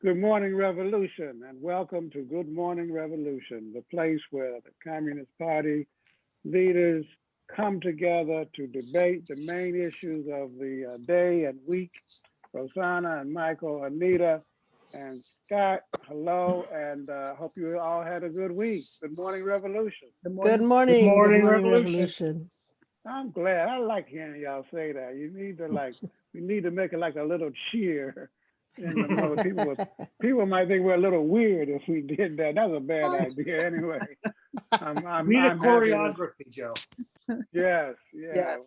Good morning, Revolution, and welcome to Good Morning Revolution, the place where the Communist Party leaders come together to debate the main issues of the uh, day and week. Rosanna and Michael, Anita, and Scott, hello, and uh, hope you all had a good week. Good morning, Revolution. Good morning. morning, Revolution. I'm glad. I like hearing y'all say that. You need to like, we need to make it like a little cheer. The mode. people, would- people might think we're a little weird if we did that. That's a bad idea anyway. I'm, I'm, We need a I'm with- choreography, Joe. Yes, yeah. Yes.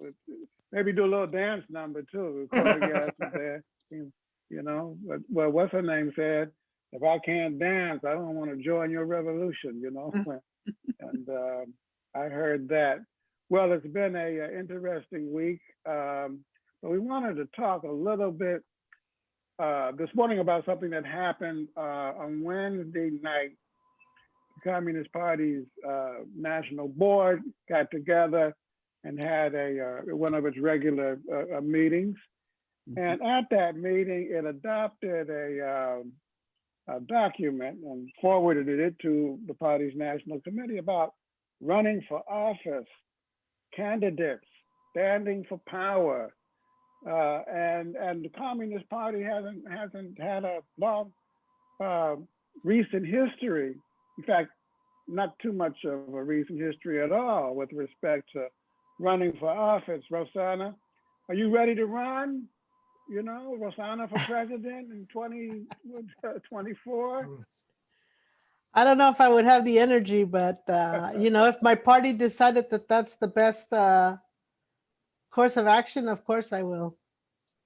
Maybe do a little dance number too. with choreography there, You you know, but, well, what's her name said, if I can't dance, I don't want to join your revolution, you know? And um, I heard that. Well, it's been a uh, interesting week. um, But we wanted to talk a little bit uh, this morning about something that happened uh, on Wednesday night. The Communist Party's uh, national board got together and had a uh, one of its regular uh, uh, meetings. And at that meeting, it adopted a, um, a document and forwarded it to the party's national committee about running for office, candidates, standing for power. Uh, and and the Communist Party hasn't hasn't had a long uh, recent history. In fact, not too much of a recent history at all with respect to running for office. Rosanna, are you ready to run? You know, Rosanna for president in 2024? I don't know if I would have the energy, but, uh, you know, if my party decided that that's the best uh, course of action, of course I will.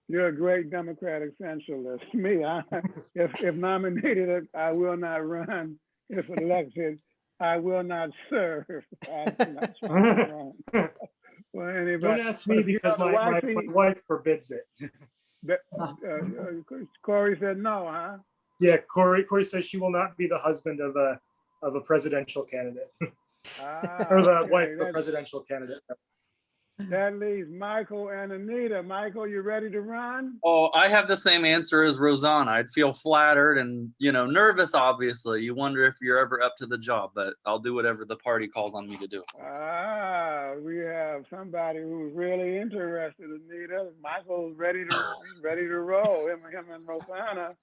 You're a great Democratic centralist. Me, I, if, if nominated, I will not run. If elected, I will not serve. I'm not trying to run. Well, anybody. Don't ask me because my, my, my wife forbids it. that- uh, uh, Corey said no, huh? Yeah, Corey, Corey says she will not be the husband of a, of a presidential candidate Ah, or the okay, wife of a presidential candidate. That leaves Michael and Anita. Michael, you ready to run? Oh, I have the same answer as Rosanna. I'd feel flattered and, you know, nervous, obviously. You wonder if you're ever up to the job, but I'll do whatever the party calls on me to do. Ah, we have somebody who's really interested, Anita. Michael's ready to, ready to roll, him, him and Rosanna.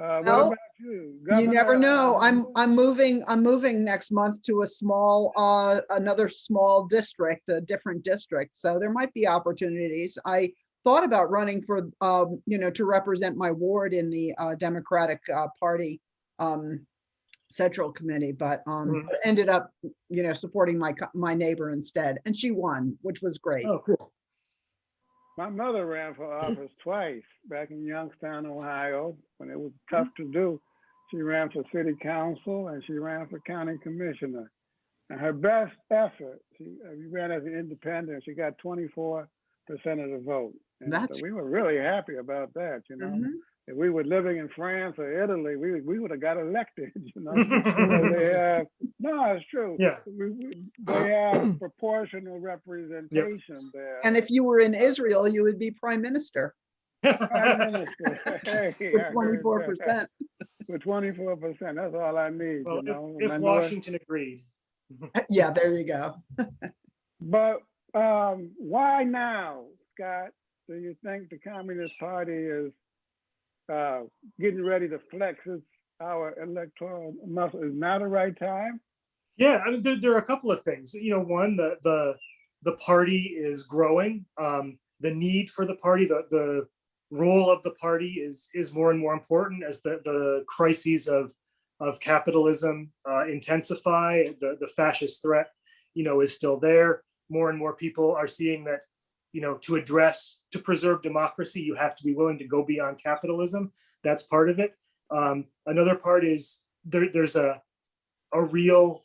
Uh, about you? You never know. I'm, I'm moving, I'm moving next month to a small, uh, another small district, a different district. So there might be opportunities. I thought about running for, um, you know, to represent my ward in the, uh, Democratic, uh, Party, um, Central Committee, but, um, Mhm. ended up, you know, supporting my, my neighbor instead. And she won, which was great. Oh, cool. My mother ran for office twice back in Youngstown, Ohio, when it was tough to do. She ran for city council and she ran for county commissioner. And her best effort, she uh, she ran as an independent. She got 24% of the vote. And so That's- we were really happy about that, you know. Mhm. If we were living in France or Italy, we would- we would have got elected, you know. They have, no, it's true. Yeah. We, we, they have proportional representation there. And if you were in Israel, you would be prime minister Prime Minister. Hey, with twenty-four percent. With twenty-four percent, that's all I need, Well, you know. if, if minority- Washington agreed. Yeah, there you go. But um, why now, Scott? Do you think the Communist Party is uh, getting ready to flex our electoral muscle? Is now the right time? Yeah, I mean, there, there are a couple of things. You know, one, the the the party is growing. Um, the need for the party, the the role of the party is is more and more important as the the crises of of capitalism uh, intensify. The the fascist threat, you know, is still there. More and more people are seeing that, you know, to address to preserve democracy, you have to be willing to go beyond capitalism. That's part of it. Um, another part is there, there's a a real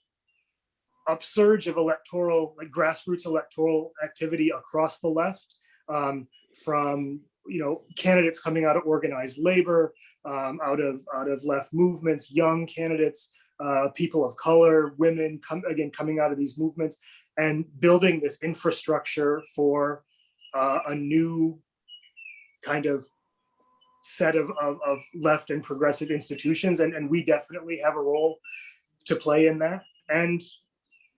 upsurge of electoral, like grassroots electoral activity across the left, um, from you know candidates coming out of organized labor, um, out of out of left movements, young candidates, uh, people of color, women, come again coming out of these movements, and building this infrastructure for uh, a new kind of set of, of, of left and progressive institutions, and, and we definitely have a role to play in that. And,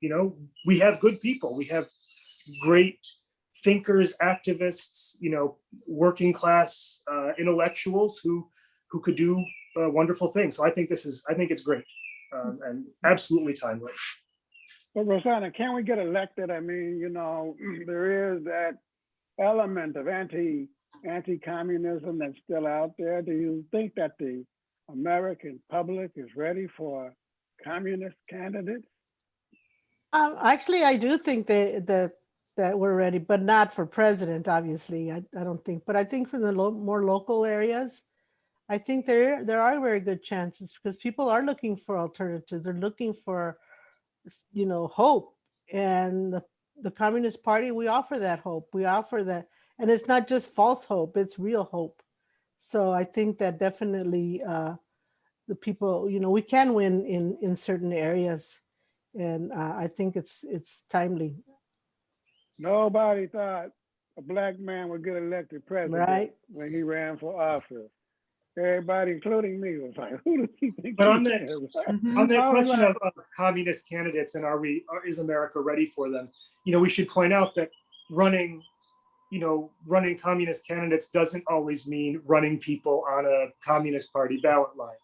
you know, we have good people. We have great thinkers, activists, you know, working class uh, intellectuals who who could do uh, wonderful things. So I think this is, I think it's great um, and absolutely timely. But Rosanna, can we get elected? I mean, you know, there is that element of anti, anti-communism that's still out there. Do you think that the American public is ready for communist candidates? Um, actually, I do think that, that, that we're ready, but not for president, obviously. I, I don't think, but I think for the lo- more local areas, I think there, there are very good chances because people are looking for alternatives. They're looking for, you know, hope. And the, the Communist Party, we offer that hope. We offer that, and it's not just false hope, it's real hope. So I think that definitely, uh, the people, you know, we can win in, in certain areas. And uh, I think it's it's timely, Nobody thought a black man would get elected president right? when he ran for office. Everybody, including me, was like, who does he think? But he on that- is? Mhm. On that Oh, question right. of, of communist candidates and are we, are- is America ready for them? You know, we should point out that running, you know, running communist candidates doesn't always mean running people on a communist party ballot line.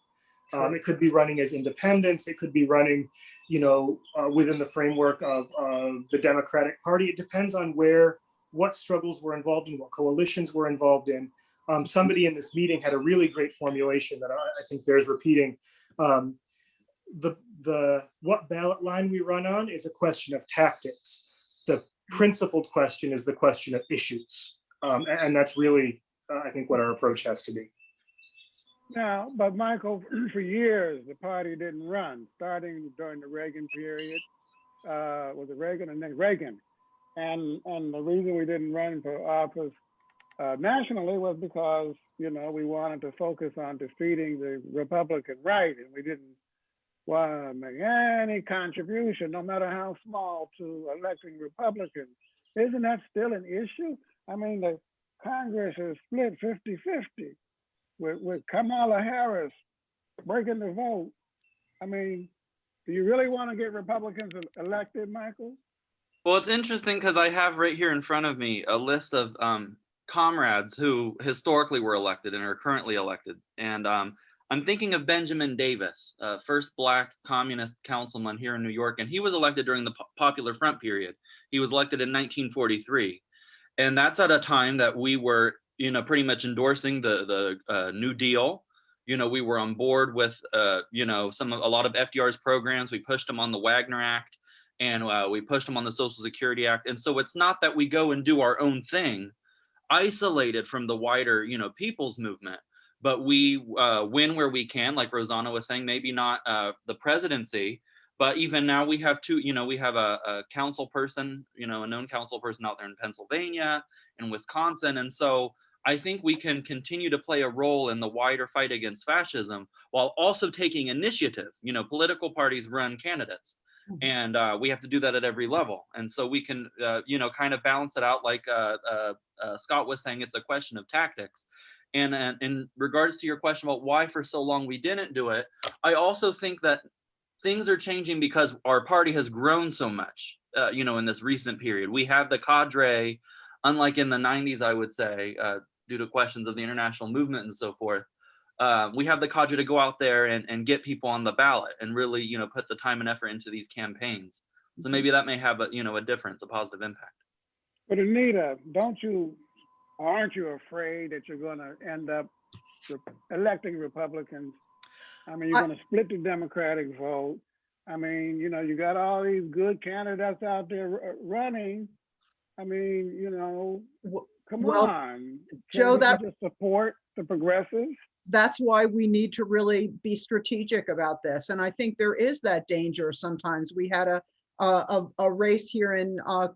Um, it could be running as independents. It could be running, you know, uh, within the framework of, of the Democratic Party. It depends on where, what struggles were involved in, what coalitions were involved in. Um, somebody in this meeting had a really great formulation that I, I think bears repeating. Um, the, the, what ballot line we run on is a question of tactics. The principled question is the question of issues. Um, a- and, that's really, uh, I think, what our approach has to be. Now, but Michael, for years, the party didn't run, starting during the Reagan period. Uh, was it Reagan and then Reagan? And, and the reason we didn't run for office uh, nationally was because, you know, we wanted to focus on defeating the Republican right and we didn't to make any contribution, no matter how small, to electing Republicans. Isn't that still an issue? I mean, the Congress is split 50 50 with, with Kamala Harris breaking the vote. I mean, do you really want to get Republicans elected, Michael? Well, it's interesting because I have right here in front of me a list of um, comrades who historically were elected and are currently elected. And um, I'm thinking of Benjamin Davis, uh, first black communist councilman here in New York, and he was elected during the Popular Front period. He was elected in 1943. And that's at a time that we were, you know, pretty much endorsing the, the uh, New Deal. You know, we were on board with, uh, you know, some a lot of FDR's programs. We pushed them on the Wagner Act and uh, we pushed them on the Social Security Act. And so it's not that we go and do our own thing, isolated from the wider, you know, people's movement, but we uh, win where we can, like Rosanna was saying, maybe not uh, the presidency, but even now we have two, you know, we have a, a council person, you know, a known council person out there in Pennsylvania and Wisconsin. And so I think we can continue to play a role in the wider fight against fascism while also taking initiative. You know, political parties run candidates and uh, we have to do that at every level. And so we can, uh, you know, kind of balance it out like uh, uh, uh, Scott was saying, it's a question of tactics. And, and in regards to your question about why for so long we didn't do it, I also think that things are changing because our party has grown so much, uh, you know, in this recent period. We have the cadre, unlike in the 90s, I would say, uh, due to questions of the international movement and so forth. Uh, we have the cadre to go out there and, and get people on the ballot and really, you know, put the time and effort into these campaigns. So maybe that may have a, you know, a difference, a positive impact. But Anita, don't you, aren't you afraid that you're going to end up electing Republicans? I mean, you're going to split the Democratic vote. I mean, you know, you got all these good candidates out there running. I mean, you know, come well, on. Can't Joe, that- Just support the progressives. that's why we need to really be strategic about this. And I think there is that danger sometimes. We had a, a, a- a race here in uh,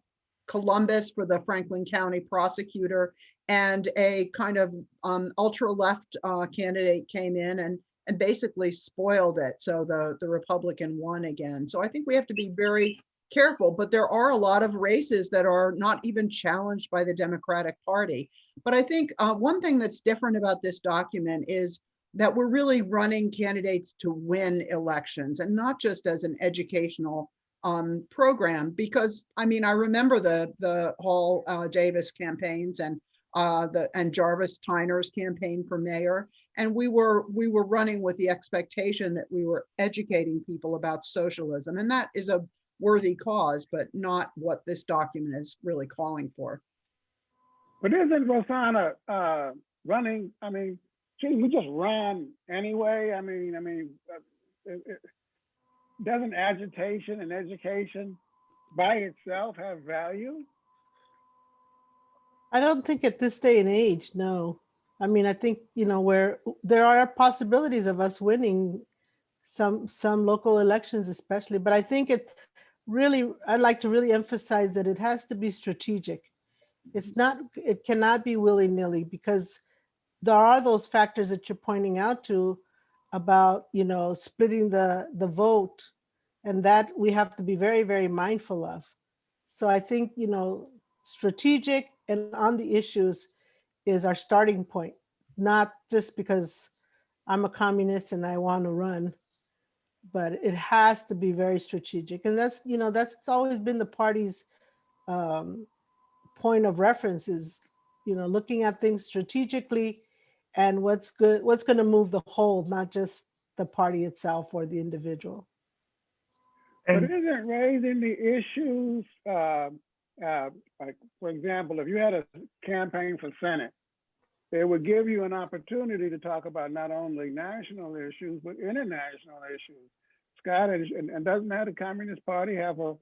Columbus for the Franklin County prosecutor and a kind of um, ultra-left uh, candidate came in and, and basically spoiled it. So the, the Republican won again. So I think we have to be very careful, but there are a lot of races that are not even challenged by the Democratic Party. But I think uh, one thing that's different about this document is that we're really running candidates to win elections and not just as an educational um, program. Because, I mean, I remember the, the Hall uh, Davis campaigns and uh, the, and Jarvis Tyner's campaign for mayor. And we were, we were running with the expectation that we were educating people about socialism. And that is a worthy cause, but not what this document is really calling for. But isn't Rosanna uh, running? I mean, gee, we just ran anyway. I mean, I mean, uh, it, it, doesn't agitation and education by itself have value? I don't think at this day and age, no. I mean, I think, you know, where there are possibilities of us winning some, some local elections especially, but I think it really, I'd like to really emphasize that it has to be strategic. It's not, it cannot be willy-nilly because there are those factors that you're pointing out to about, you know, splitting the, the vote and that we have to be very, very mindful of. So I think, you know, strategic and on the issues is our starting point, not just because I'm a communist and I want to run, but it has to be very strategic. And that's, you know, that's always been the party's um, point of reference is, you know, looking at things strategically and what's good, what's going to move the whole, not just the party itself or the individual. but isn't raising the issues, uh, uh, like, for example, if you had a campaign for Senate, they would give you an opportunity to talk about not only national issues, but international issues. Scott, and, and doesn't that the Communist Party have a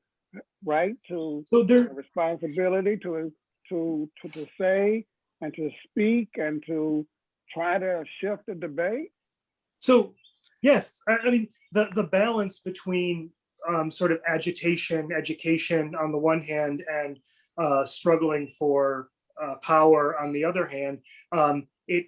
right to, so a there, responsibility to, to, to, to say and to speak and to try to shift the debate? So, yes, I, I mean, the, the balance between um, sort of agitation, education on the one hand, and uh, struggling for uh, power on the other hand, um, it,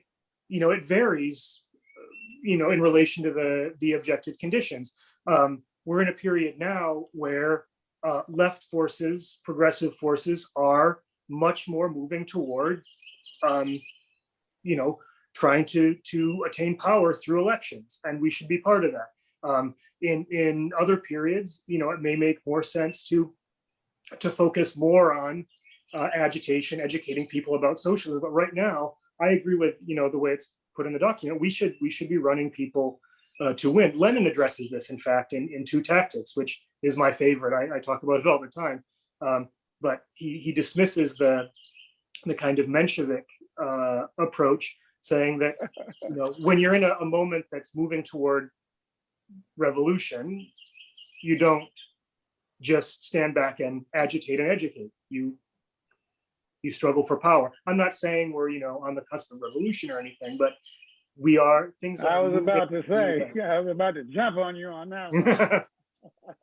you know, it varies, uh, you know, in relation to the, the objective conditions. Um, we're in a period now where uh, left forces, progressive forces are much more moving toward, um, you know, trying to to attain power through elections, and we should be part of that. Um, in in other periods, you know, it may make more sense to to focus more on uh, agitation, educating people about socialism. But right now, I agree with you know the way it's put in the document. We should we should be running people uh, to win. Lenin addresses this, in fact, in in two tactics, which is my favorite. I, I talk about it all the time. Um, but he he dismisses the the kind of Menshevik uh, approach saying that you know when you're in a, a moment that's moving toward revolution, you don't just stand back and agitate and educate. You you struggle for power. I'm not saying we're you know on the cusp of revolution or anything, but we are things. I are I was about to say, yeah, I was about to jump on you on that one.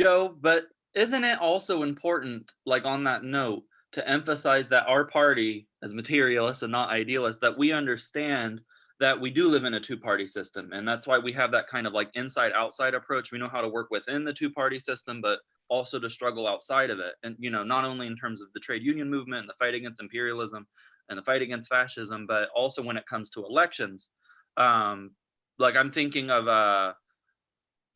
Joe, but isn't it also important, like on that note, to emphasize that our party, as materialists and not idealists, that we understand that we do live in a two-party system, and that's why we have that kind of like inside-outside approach. We know how to work within the two-party system, but also to struggle outside of it. And you know, not only in terms of the trade union movement and the fight against imperialism and the fight against fascism, but also when it comes to elections. Um, like I'm thinking of uh,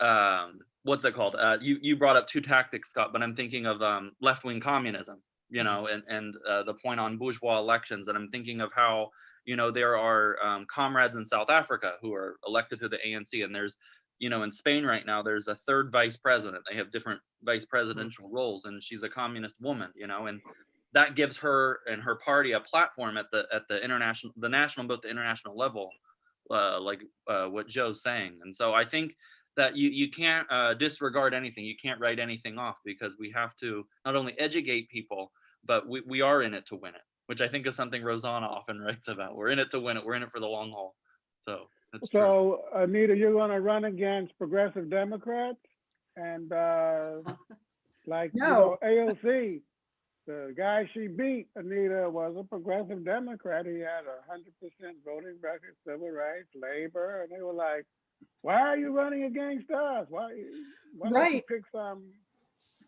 um, what's it called? Uh, you you brought up two tactics, Scott, but I'm thinking of um, left-wing communism. You know, and and uh, the point on bourgeois elections, and I'm thinking of how you know there are um, comrades in South Africa who are elected through the ANC, and there's you know in Spain right now there's a third vice president. They have different vice presidential roles, and she's a communist woman. You know, and that gives her and her party a platform at the at the international, the national, both the international level, uh, like uh, what Joe's saying. And so I think that you you can't uh, disregard anything. You can't write anything off because we have to not only educate people, but we, we are in it to win it, which I think is something Rosanna often writes about. We're in it to win it. We're in it for the long haul. So that's true. So Anita, you're gonna run against progressive Democrats and, uh, like, you know, AOC, the guy she beat, Anita, was a progressive Democrat. He had a hundred percent voting record, civil rights, labor, and they were like, why are you running against us? Why, why don't you Right. pick some?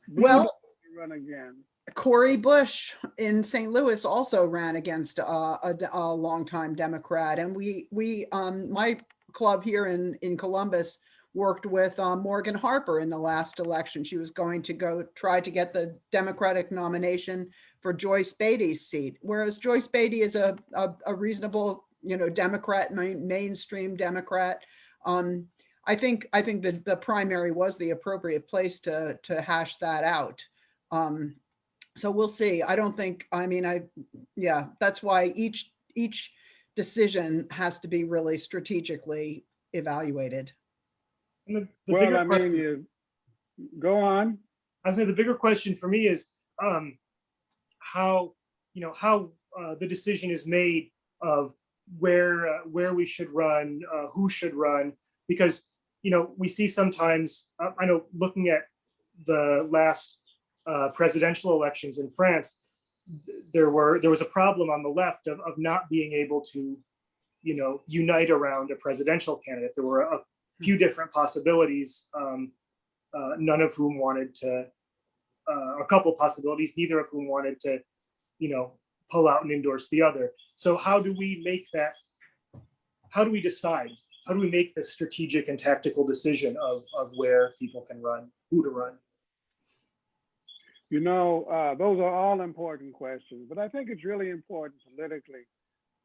Well- Run again. Cori Bush in St. Louis also ran against a a, a longtime Democrat, and we we um, my club here in in Columbus worked with uh, Morgan Harper in the last election. She was going to go try to get the Democratic nomination for Joyce Beatty's seat, whereas Joyce Beatty is a a, a reasonable you know Democrat, main, mainstream Democrat. Um, I think I think that the primary was the appropriate place to to hash that out. Um, so we'll see. I don't think, I mean, I, yeah, that's why each, each decision has to be really strategically evaluated. And the, the Well, bigger I mean, question, you, go on. I was saying the bigger question for me is um, how, you know, how uh, the decision is made of where, uh, where we should run, uh, who should run, because, you know, we see sometimes, uh, I know looking at the last uh, presidential elections in France, there were, there was a problem on the left of, of not being able to, you know, unite around a presidential candidate. There were a few different possibilities, um, uh, none of whom wanted to, uh, a couple possibilities, neither of whom wanted to, you know, pull out and endorse the other. So how do we make that, how do we decide? How do we make the strategic and tactical decision of, of where people can run, who to run? You know, uh, those are all important questions, but I think it's really important politically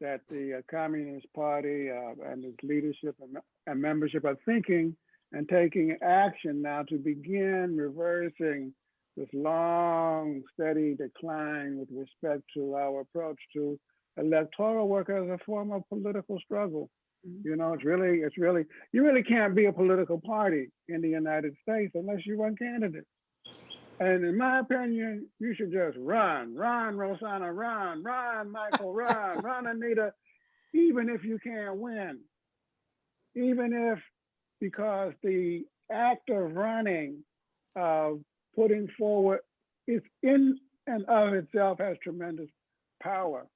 that the uh, Communist Party uh, and its leadership and, and membership are thinking and taking action now to begin reversing this long, steady decline with respect to our approach to electoral work as a form of political struggle. Mhm. You know, it's really, it's really, you really can't be a political party in the United States unless you run candidates. And in my opinion, you should just run, run, Rosanna, run, run, Michael, run, run, Anita, even if you can't win. Even if, because the act of running, of putting forward, is in and of itself has tremendous power.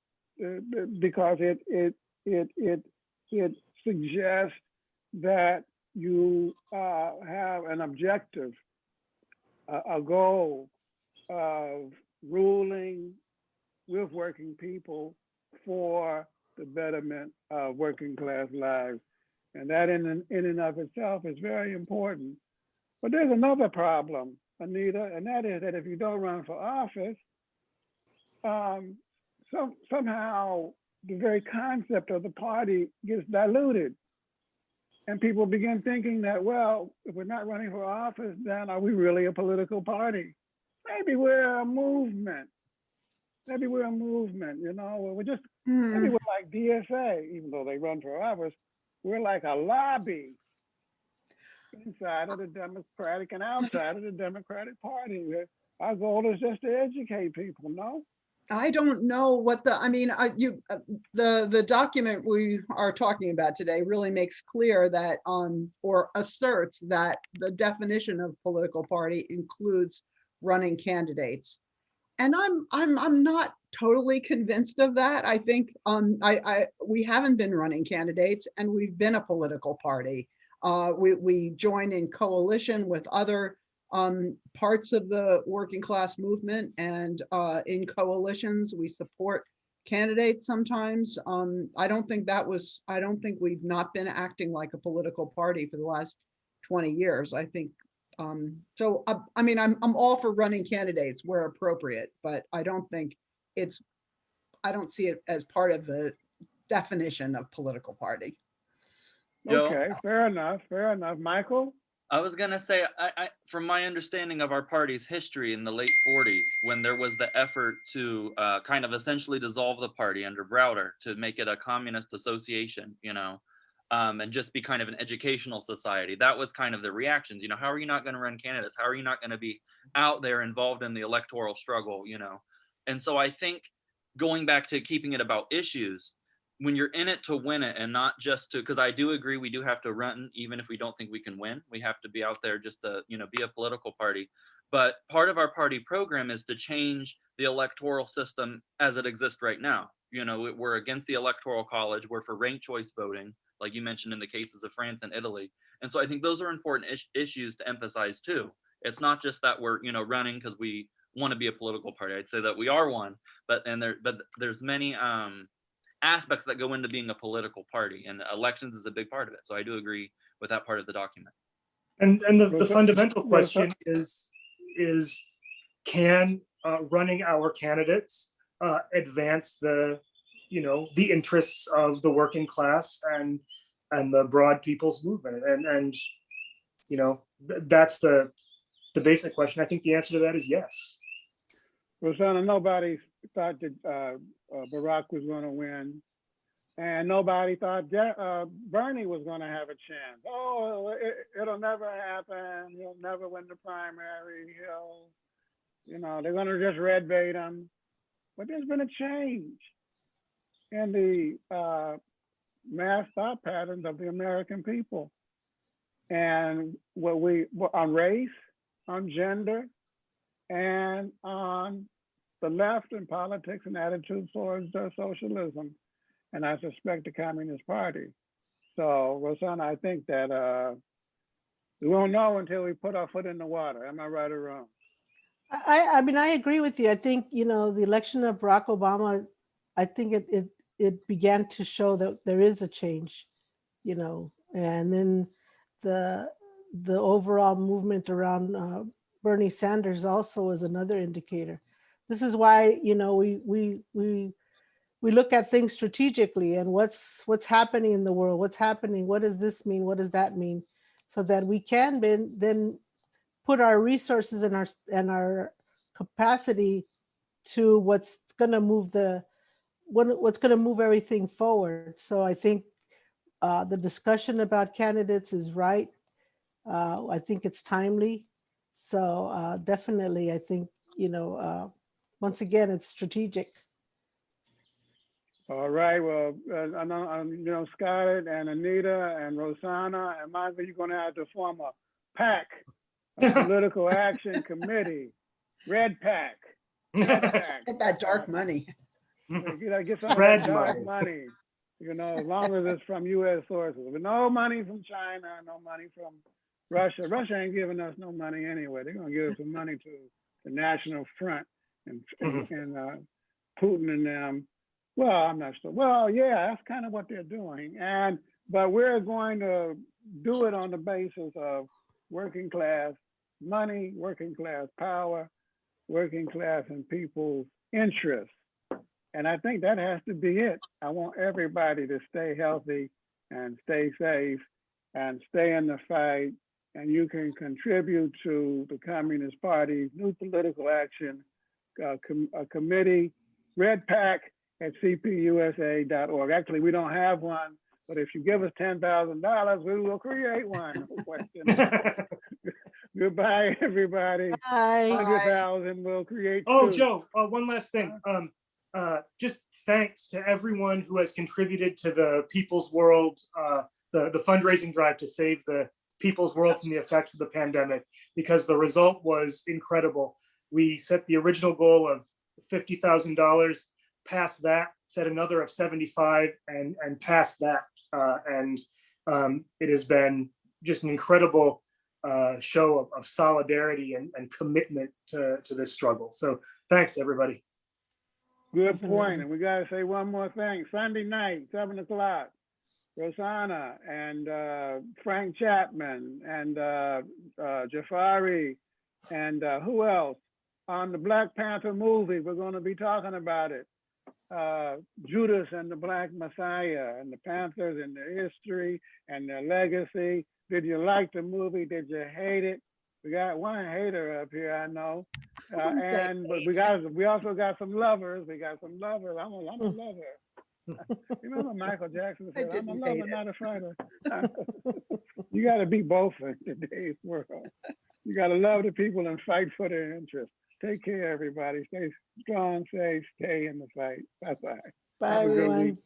uh, Because it, it, it, it, it suggests that you uh, have an objective a, goal of ruling with working people for the betterment of working class lives. And that in, and- in and of itself is very important. But there's another problem, Anita, and that is that if you don't run for office, um, some, somehow the very concept of the party gets diluted. And people begin thinking that, well, if we're not running for office, then are we really a political party? Maybe we're a movement. Maybe we're a movement, you know, we're just, maybe Hmm, we're like DSA, even though they run for office, we're like a lobby inside of the Democratic and outside of the Democratic Party. Our goal is just to educate people, no? I don't know what the, I mean, I, you, uh, the, the document we are talking about today really makes clear that, um, or asserts that the definition of political party includes running candidates. And I'm, I'm, I'm not totally convinced of that. I think, um, I, I, we haven't been running candidates and we've been a political party. Uh, we, we join in coalition with other um, parts of the working class movement and uh, in coalitions, we support candidates sometimes. Um, I don't think that was, I don't think we've not been acting like a political party for the last 20 years. I think, um, so, uh, I mean, I'm, I'm all for running candidates where appropriate, but I don't think it's, I don't see it as part of the definition of political party. Okay, fair enough, fair enough. Michael? I was gonna say, I, I, from my understanding of our party's history in the late '40s, when there was the effort to uh, kind of essentially dissolve the party under Browder to make it a communist association, you know, um, and just be kind of an educational society. That was kind of the reactions. You know, how are you not going to run candidates? How are you not going to be out there involved in the electoral struggle? You know, and so I think going back to keeping it about issues, when you're in it to win it and not just to because i do agree we do have to run even if we don't think we can win. We have to be out there just to you know be a political party. But part of our party program is to change the electoral system as it exists right now. You know we- we're against the electoral college. We're for ranked choice voting like you mentioned in the cases of france and italy. And so i think those are important is- issues to emphasize too. It's not just that we're you know running because we want to be a political party. I'd say that we are one, but and there but there's many um aspects that go into being a political party and elections is a big part of it. So I do agree with that part of the document. And, and the, the fundamental question is, is can uh, running our candidates uh, advance the, you know, the interests of the working class and, and the broad people's movement? And, and, you know, that's the, the basic question. I think the answer to that is yes. Rosanna, nobody thought that uh, uh, Barack was going to win. And nobody thought uh, Bernie was going to have a chance. Oh, it, it'll never happen. He'll never win the primary. He'll, you know, they're going to just red bait him. But there's been a change in the uh, mass thought patterns of the American people. And what we, on race, on gender, and on the left in politics and attitudes towards uh, socialism, and I suspect the Communist Party. So, Rosanna, I think that uh, we won't know until we put our foot in the water. Am I right or wrong? I, I mean, I agree with you. I think, you know, the election of Barack Obama, I think it, it, it began to show that there is a change, you know, and then the, the overall movement around uh, Bernie Sanders also is another indicator. This is why, you know, we, we, we, we look at things strategically and what's, what's happening in the world, what's happening, what does this mean, what does that mean? So that we can then, then put our resources and our and our capacity to what's going to move the what, what's going to move everything forward. So I think uh, the discussion about candidates is right. Uh, I think it's timely. So uh, definitely, I think you know. Once again, it's strategic. All right. Well, uh, I know, um, you know, Scarlett and Anita and Rosanna and Michael, you're going to have to form a PAC, a political action committee, Red PAC. Red PAC. Get that dark money. You gotta get some Red dark money. money, you know, as long as it's from US sources, but no money from China, no money from Russia. Russia ain't giving us no money anyway. They're gonna give us some money to the National Front and, and, and, uh, Putin and them. Well, I'm not sure. Well, yeah, that's kind of what they're doing. And, but we're going to do it on the basis of working class money, working class power, working class and people's interests. And I think that has to be it. I want everybody to stay healthy and stay safe and stay in the fight. And you can contribute to the Communist Party's new political action uh, com- a committee, Red Pack at cpusa.org. Actually, we don't have one, but if you give us $10,000, we will create one. No question. Goodbye, everybody. Bye. 100,000 will create. Oh, two. Joe, uh, one last thing. Um, uh, just thanks to everyone who has contributed to the People's World, uh, the, the fundraising drive to save the people's world from the effects of the pandemic, because the result was incredible. We set the original goal of fifty thousand dollars, passed that, set another of seventy-five, and and passed that. Uh, and um, it has been just an incredible uh, show of, of solidarity and, and commitment to, to this struggle. So thanks, everybody. Good point. And we gotta say one more thing. Sunday night, seven o'clock. Rosanna and uh, Frank Chapman and uh, uh, Jafari and uh, who else? On the Black Panther movie, we're gonna be talking about it. Uh, Judas and the Black Messiah and the Panthers and their history and their legacy. Did you like the movie? Did you hate it? We got one hater up here, I know. Uh, and but we got we also got some lovers. We got some lovers. I'm a, I'm a lover. you remember Michael Jackson said, "I'm a lover, not a fighter." you got to be both in today's world. You got to love the people and fight for their interests. Take care, everybody. Stay strong, safe, stay in the fight. Bye bye. Bye, everyone.